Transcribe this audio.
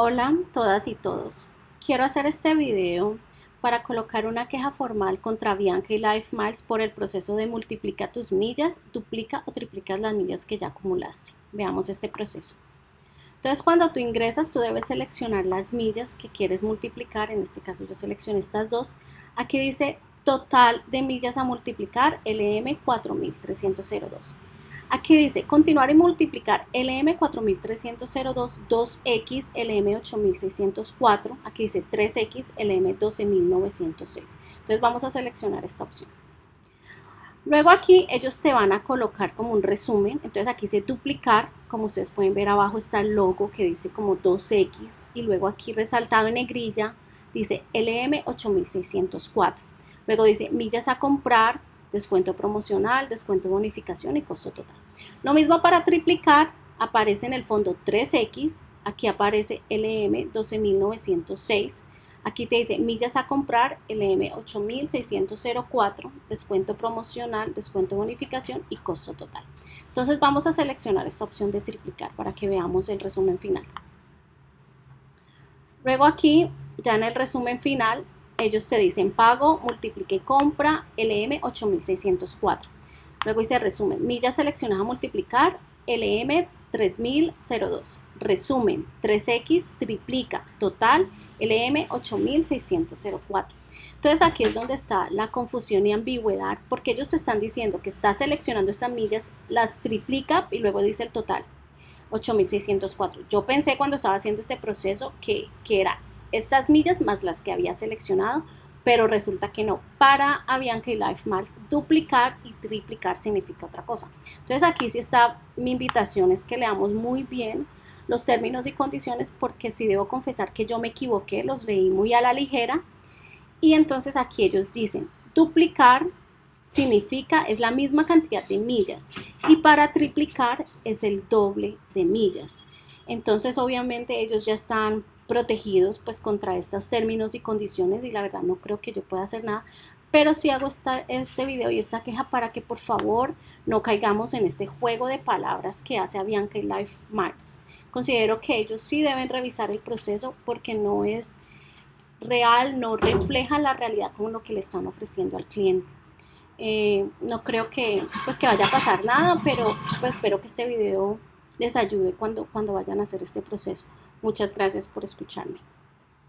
Hola todas y todos. Quiero hacer este video para colocar una queja formal contra Bianca y Life Miles por el proceso de multiplica tus millas, duplica o triplica las millas que ya acumulaste. Veamos este proceso. Entonces cuando tú ingresas tú debes seleccionar las millas que quieres multiplicar, en este caso yo seleccioné estas dos. Aquí dice total de millas a multiplicar LM 4302. Aquí dice continuar y multiplicar LM4302 2X LM8604. Aquí dice 3X LM12906. Entonces vamos a seleccionar esta opción. Luego aquí ellos te van a colocar como un resumen. Entonces aquí dice duplicar. Como ustedes pueden ver abajo está el logo que dice como 2X. Y luego aquí resaltado en negrilla dice LM8604. Luego dice millas a comprar descuento promocional, descuento de bonificación y costo total. Lo mismo para triplicar, aparece en el fondo 3X, aquí aparece LM 12906, aquí te dice millas a comprar, LM 8604, descuento promocional, descuento de bonificación y costo total. Entonces vamos a seleccionar esta opción de triplicar para que veamos el resumen final. Luego aquí, ya en el resumen final, ellos te dicen pago, multiplique compra, LM 8604. Luego dice resumen, millas seleccionadas a multiplicar, LM 3002. Resumen, 3X triplica, total, LM 8604. Entonces aquí es donde está la confusión y ambigüedad, porque ellos te están diciendo que está seleccionando estas millas, las triplica y luego dice el total, 8604. Yo pensé cuando estaba haciendo este proceso que, que era estas millas más las que había seleccionado, pero resulta que no. Para Avianca y Life Miles, duplicar y triplicar significa otra cosa. Entonces aquí sí está mi invitación es que leamos muy bien los términos y condiciones porque sí debo confesar que yo me equivoqué, los leí muy a la ligera y entonces aquí ellos dicen duplicar significa es la misma cantidad de millas y para triplicar es el doble de millas. Entonces obviamente ellos ya están protegidos pues contra estos términos y condiciones y la verdad no creo que yo pueda hacer nada pero sí hago esta, este video y esta queja para que por favor no caigamos en este juego de palabras que hace Avianca y Life Mars. Considero que ellos sí deben revisar el proceso porque no es real, no refleja la realidad como lo que le están ofreciendo al cliente. Eh, no creo que, pues, que vaya a pasar nada, pero pues, espero que este video les ayude cuando, cuando vayan a hacer este proceso. Muchas gracias por escucharme.